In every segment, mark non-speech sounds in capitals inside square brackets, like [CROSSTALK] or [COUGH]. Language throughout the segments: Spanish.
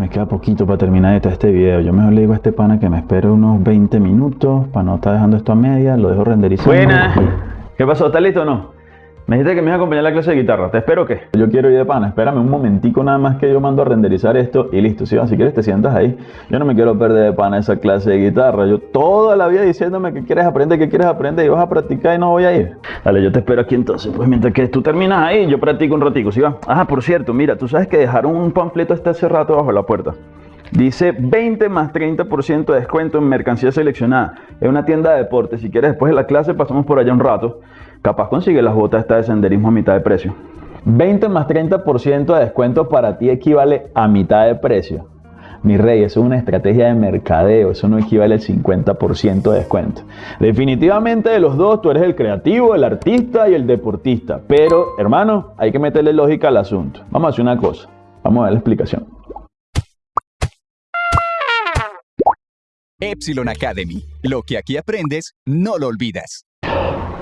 me queda poquito para terminar este video. Yo mejor le digo a este pana que me espere unos 20 minutos para no estar dejando esto a media. Lo dejo renderizando. Buena. ¿Qué pasó? ¿Estás listo o no? Me dijiste que me ibas a acompañar a la clase de guitarra. ¿Te espero o qué? Yo quiero ir de pana. Espérame un momentico nada más que yo mando a renderizar esto y listo. Si, si quieres te sientas ahí. Yo no me quiero perder de pana esa clase de guitarra. Yo toda la vida diciéndome que quieres aprender, que quieres aprender y vas a practicar y no voy a ir. Dale, yo te espero aquí entonces. Pues mientras que tú terminas ahí, yo practico un ratico. ¿Sí va? Ajá, por cierto, mira, tú sabes que dejaron un panfleto este hace rato bajo la puerta. Dice 20 más 30% de descuento en mercancía seleccionada. Es una tienda de deportes. Si quieres, después de la clase pasamos por allá un rato. Capaz consigue las botas esta de senderismo a mitad de precio. 20 más 30% de descuento para ti equivale a mitad de precio. Mi rey, eso es una estrategia de mercadeo, eso no equivale al 50% de descuento. Definitivamente de los dos, tú eres el creativo, el artista y el deportista. Pero, hermano, hay que meterle lógica al asunto. Vamos a hacer una cosa, vamos a ver la explicación. Epsilon Academy. Lo que aquí aprendes, no lo olvidas.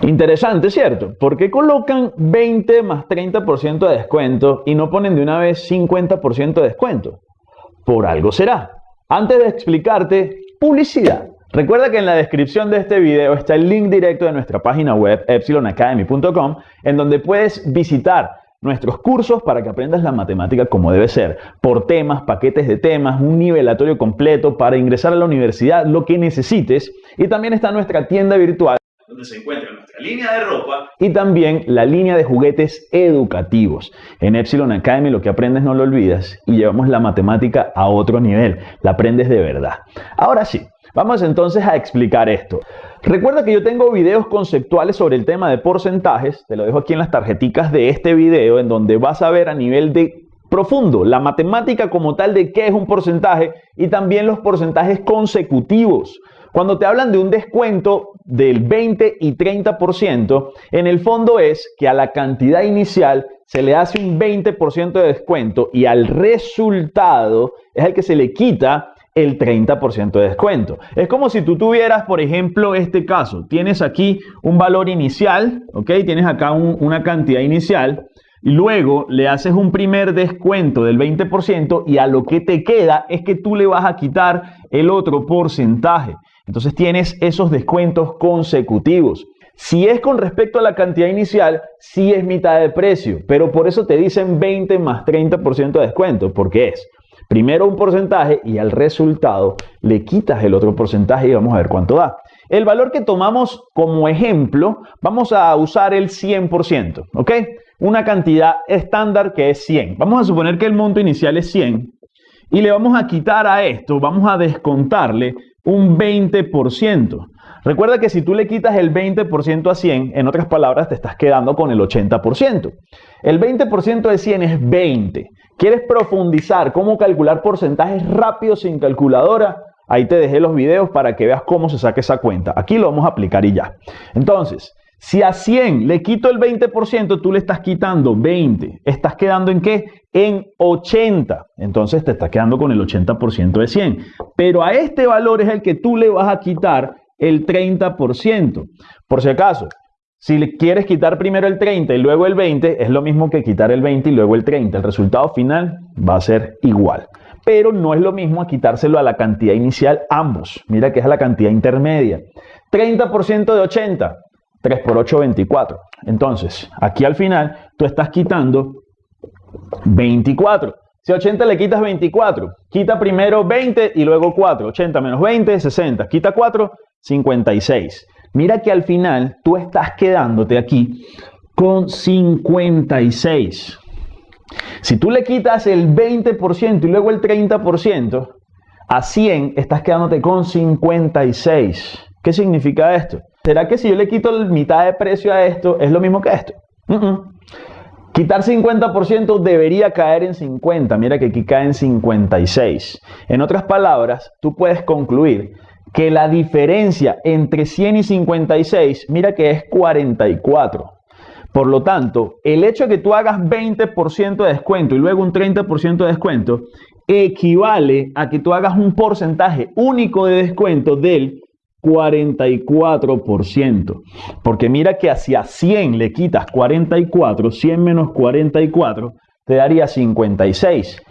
Interesante, ¿cierto? ¿Por qué colocan 20 más 30% de descuento y no ponen de una vez 50% de descuento? Por algo será. Antes de explicarte, publicidad. Recuerda que en la descripción de este video está el link directo de nuestra página web epsilonacademy.com en donde puedes visitar nuestros cursos para que aprendas la matemática como debe ser, por temas, paquetes de temas, un nivelatorio completo para ingresar a la universidad, lo que necesites. Y también está nuestra tienda virtual donde se encuentra nuestra línea de ropa y también la línea de juguetes educativos. En Epsilon Academy lo que aprendes no lo olvidas y llevamos la matemática a otro nivel, la aprendes de verdad. Ahora sí, vamos entonces a explicar esto. Recuerda que yo tengo videos conceptuales sobre el tema de porcentajes, te lo dejo aquí en las tarjeticas de este video en donde vas a ver a nivel de profundo la matemática como tal de qué es un porcentaje y también los porcentajes consecutivos. Cuando te hablan de un descuento del 20 y 30%, en el fondo es que a la cantidad inicial se le hace un 20% de descuento y al resultado es el que se le quita el 30% de descuento. Es como si tú tuvieras, por ejemplo, este caso. Tienes aquí un valor inicial, ¿ok? Tienes acá una cantidad inicial y luego le haces un primer descuento del 20% y a lo que te queda es que tú le vas a quitar el otro porcentaje. Entonces tienes esos descuentos consecutivos. Si es con respecto a la cantidad inicial, sí es mitad de precio, pero por eso te dicen 20 más 30% de descuento, porque es primero un porcentaje y al resultado le quitas el otro porcentaje y vamos a ver cuánto da. El valor que tomamos como ejemplo, vamos a usar el 100%, ¿ok? Una cantidad estándar que es 100. Vamos a suponer que el monto inicial es 100 y le vamos a quitar a esto, vamos a descontarle un 20%. Recuerda que si tú le quitas el 20% a 100, en otras palabras, te estás quedando con el 80%. El 20% de 100 es 20. ¿Quieres profundizar cómo calcular porcentajes rápidos sin calculadora? Ahí te dejé los videos para que veas cómo se saca esa cuenta. Aquí lo vamos a aplicar y ya. Entonces, si a 100 le quito el 20%, tú le estás quitando 20. ¿Estás quedando en qué? En 80. Entonces te estás quedando con el 80% de 100. Pero a este valor es el que tú le vas a quitar el 30%. Por si acaso, si le quieres quitar primero el 30 y luego el 20, es lo mismo que quitar el 20 y luego el 30. El resultado final va a ser igual. Pero no es lo mismo a quitárselo a la cantidad inicial ambos. Mira que es la cantidad intermedia. 30% de 80. 3 por 8, 24. Entonces, aquí al final tú estás quitando 24. Si a 80 le quitas 24, quita primero 20 y luego 4. 80 menos 20, 60. Quita 4, 56. Mira que al final tú estás quedándote aquí con 56. Si tú le quitas el 20% y luego el 30%, a 100 estás quedándote con 56. ¿Qué significa esto? ¿Será que si yo le quito la mitad de precio a esto, es lo mismo que esto? Quitar 50% debería caer en 50. Mira que aquí cae en 56. En otras palabras, tú puedes concluir que la diferencia entre 100 y 56, mira que es 44. Por lo tanto, el hecho de que tú hagas 20% de descuento y luego un 30% de descuento equivale a que tú hagas un porcentaje único de descuento del 44%. Porque mira que hacia 100 le quitas 44, 100 menos 44 te daría 56.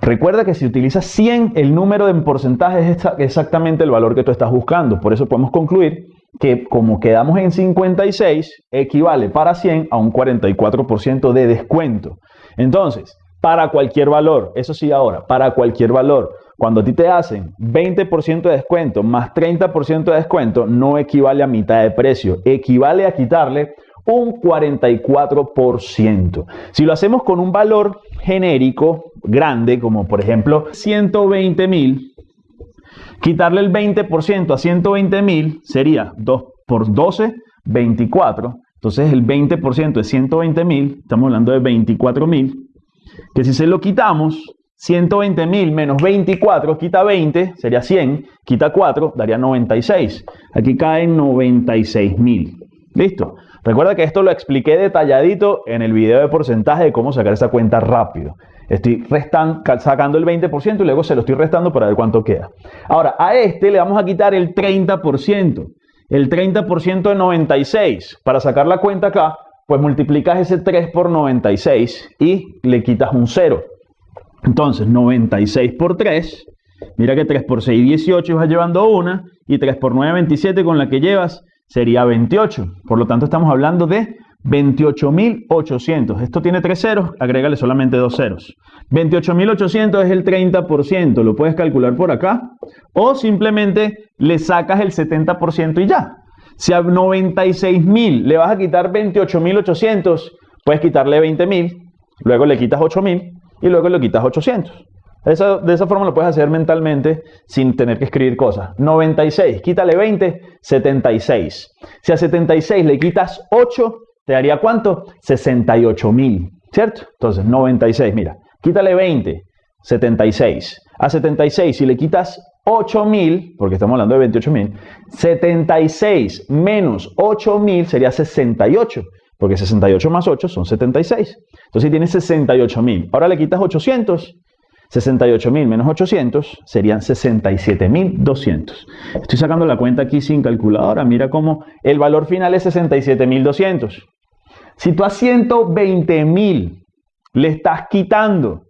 Recuerda que si utilizas 100, el número en porcentaje es exactamente el valor que tú estás buscando. Por eso podemos concluir que como quedamos en 56, equivale para 100 a un 44% de descuento. Entonces, para cualquier valor, eso sí ahora, para cualquier valor, cuando a ti te hacen 20% de descuento más 30% de descuento, no equivale a mitad de precio, equivale a quitarle un 44%. Si lo hacemos con un valor genérico grande, como por ejemplo 120 mil, quitarle el 20% a 120 mil sería 2 por 12, 24. Entonces el 20% de 120 mil, estamos hablando de 24 mil, que si se lo quitamos, 120 mil menos 24 quita 20, sería 100, quita 4, daría 96. Aquí caen 96 mil. ¿Listo? Recuerda que esto lo expliqué detalladito en el video de porcentaje de cómo sacar esa cuenta rápido. Estoy sacando el 20% y luego se lo estoy restando para ver cuánto queda. Ahora, a este le vamos a quitar el 30%. El 30% de 96. Para sacar la cuenta acá, pues multiplicas ese 3 por 96 y le quitas un 0. Entonces, 96 por 3, mira que 3 por 6, 18 vas llevando una, y 3 por 9, 27 con la que llevas sería 28. Por lo tanto, estamos hablando de 28.800. Esto tiene tres ceros, agrégale solamente dos ceros. 28.800 es el 30%, lo puedes calcular por acá. O simplemente le sacas el 70% y ya. Si a 96.000 le vas a quitar 28.800, puedes quitarle 20.000, luego le quitas 8.000 y luego le quitas 800. de esa forma lo puedes hacer mentalmente sin tener que escribir cosas. 96, quítale 20, 76. Si a 76 le quitas 8, ¿te daría cuánto? 68 mil, ¿cierto? Entonces, 96, mira, quítale 20, 76. A 76, si le quitas 8 mil, porque estamos hablando de 28 mil, 76 menos 8 mil sería 68. Porque 68 más 8 son 76. Entonces tienes 68 mil. Ahora le quitas 800. 68 mil menos 800 serían 67 mil 200. Estoy sacando la cuenta aquí sin calculadora. Mira cómo el valor final es 67 mil 200. Si tú a 120 mil le estás quitando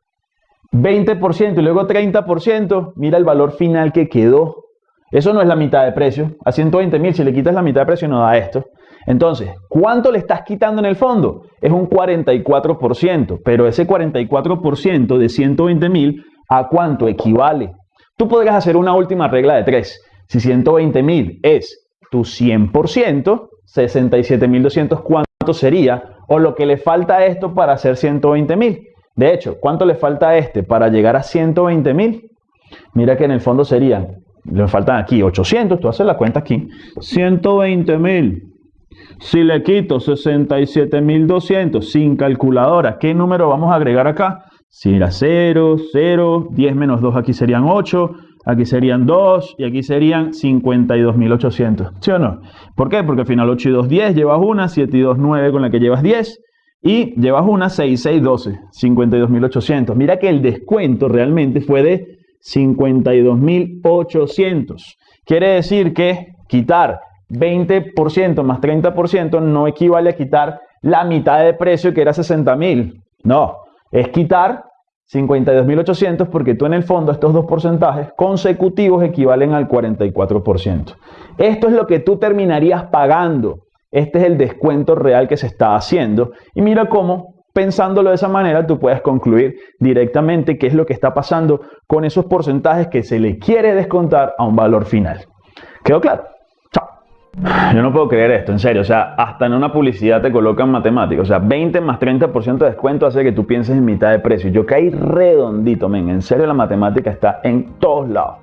20% y luego 30%, mira el valor final que quedó. Eso no es la mitad de precio. A 120 mil, si le quitas la mitad de precio, no da esto. Entonces, ¿cuánto le estás quitando en el fondo? Es un 44%, pero ese 44% de 120 mil, ¿a cuánto equivale? Tú podrías hacer una última regla de tres. Si 120 mil es tu 100%, 67.200, ¿cuánto sería? O lo que le falta a esto para hacer 120 mil. De hecho, ¿cuánto le falta a este para llegar a 120 mil? Mira que en el fondo serían, le faltan aquí 800, tú haces la cuenta aquí, 120 mil si le quito 67.200 sin calculadora, ¿qué número vamos a agregar acá? Si era 0, 0, 10 menos 2 aquí serían 8, aquí serían 2 y aquí serían 52.800. ¿Sí o no? ¿Por qué? Porque al final 8 y 2, 10, llevas una, 7 y 2, 9 con la que llevas 10 y llevas una 6, 6, 12, 52.800. Mira que el descuento realmente fue de 52.800. Quiere decir que quitar 20% más 30% no equivale a quitar la mitad de precio que era 60 mil. No, es quitar 52.800 porque tú en el fondo estos dos porcentajes consecutivos equivalen al 44%. Esto es lo que tú terminarías pagando. Este es el descuento real que se está haciendo. Y mira cómo, pensándolo de esa manera, tú puedes concluir directamente qué es lo que está pasando con esos porcentajes que se le quiere descontar a un valor final. ¿Quedó claro? Yo no puedo creer esto, en serio. O sea, hasta en una publicidad te colocan matemáticas. O sea, 20 más 30% de descuento hace que tú pienses en mitad de precio. Yo caí redondito, men. En serio, la matemática está en todos lados.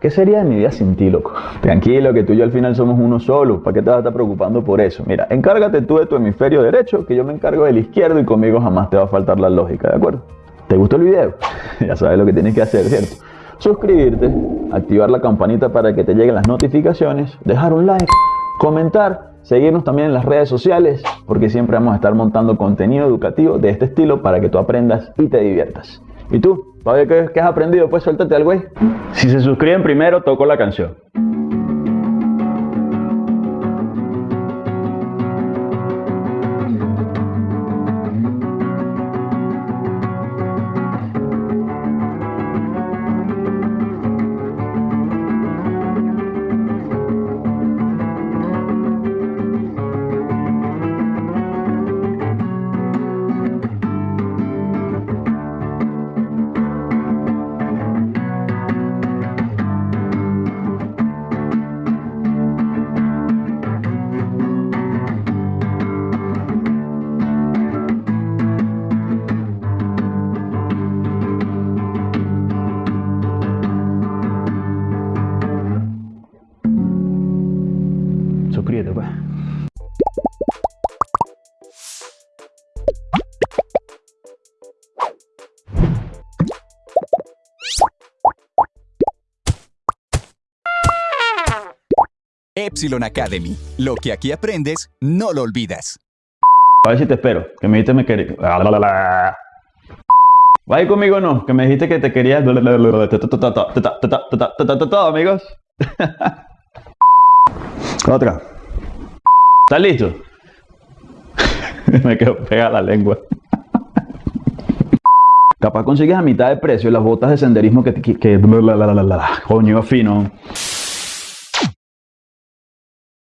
¿Qué sería de mi vida sin ti, loco? Tranquilo, que tú y yo al final somos uno solo. ¿Para qué te vas a estar preocupando por eso? Mira, encárgate tú de tu hemisferio derecho, que yo me encargo del izquierdo y conmigo jamás te va a faltar la lógica, ¿de acuerdo? ¿Te gustó el video? [LAUGHS] ya sabes lo que tienes que hacer, ¿cierto? Suscribirte, activar la campanita para que te lleguen las notificaciones, dejar un like comentar, seguirnos también en las redes sociales, porque siempre vamos a estar montando contenido educativo de este estilo para que tú aprendas y te diviertas. ¿Y tú? ¿Qué, has aprendido? Pues suéltate al güey. Si se suscriben primero, toco la canción. Epsilon Academy. Lo que aquí aprendes, no lo olvidas. A ver si te espero. Que me dijiste me querías. ¿Va conmigo o no? Que me dijiste que te querías. Amigos. Otra. ¿Estás listo? me quedo pegada la lengua. Capaz consigues a mitad de precio las botas de senderismo que, que, que coño fino.